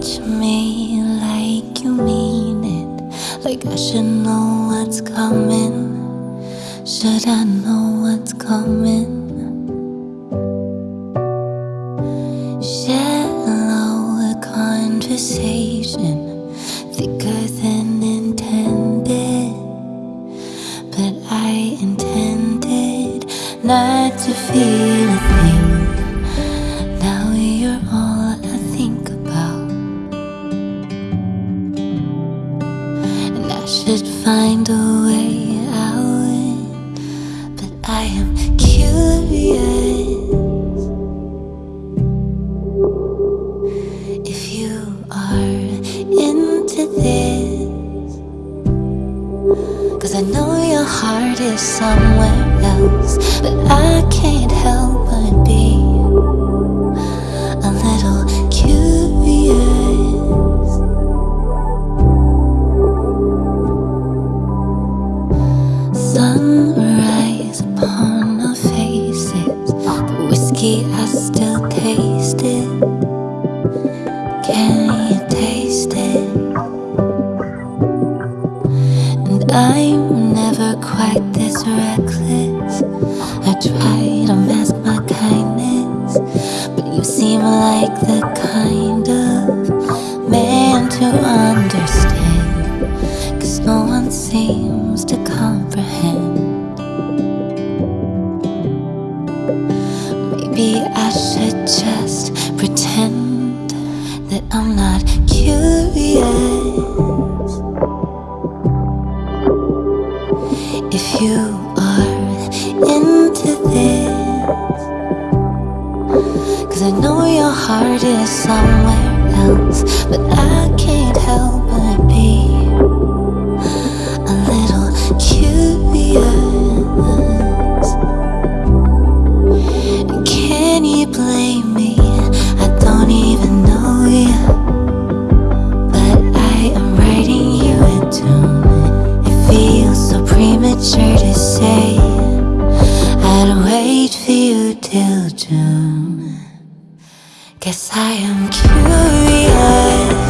touch me like you mean it. Like I should know what's coming. Should I know what's coming? Shallow conversation, thicker than intended. But I intended not to feel a thing. Should find a way out. But I am curious if you are into this. Cause I know your heart is somewhere else, but I can't help but be Sunrise upon our faces, the whiskey I still taste it. Can you taste it? And I'm never quite this reckless. I try to mask my kindness, but you seem like the Maybe I should just pretend that I'm not curious. If you are into this, cause I know your heart is somewhere else, but I can't help but Can you blame me? I don't even know you. But I am writing you a tune. It feels so premature to say. I'd wait for you till June. Guess I am curious.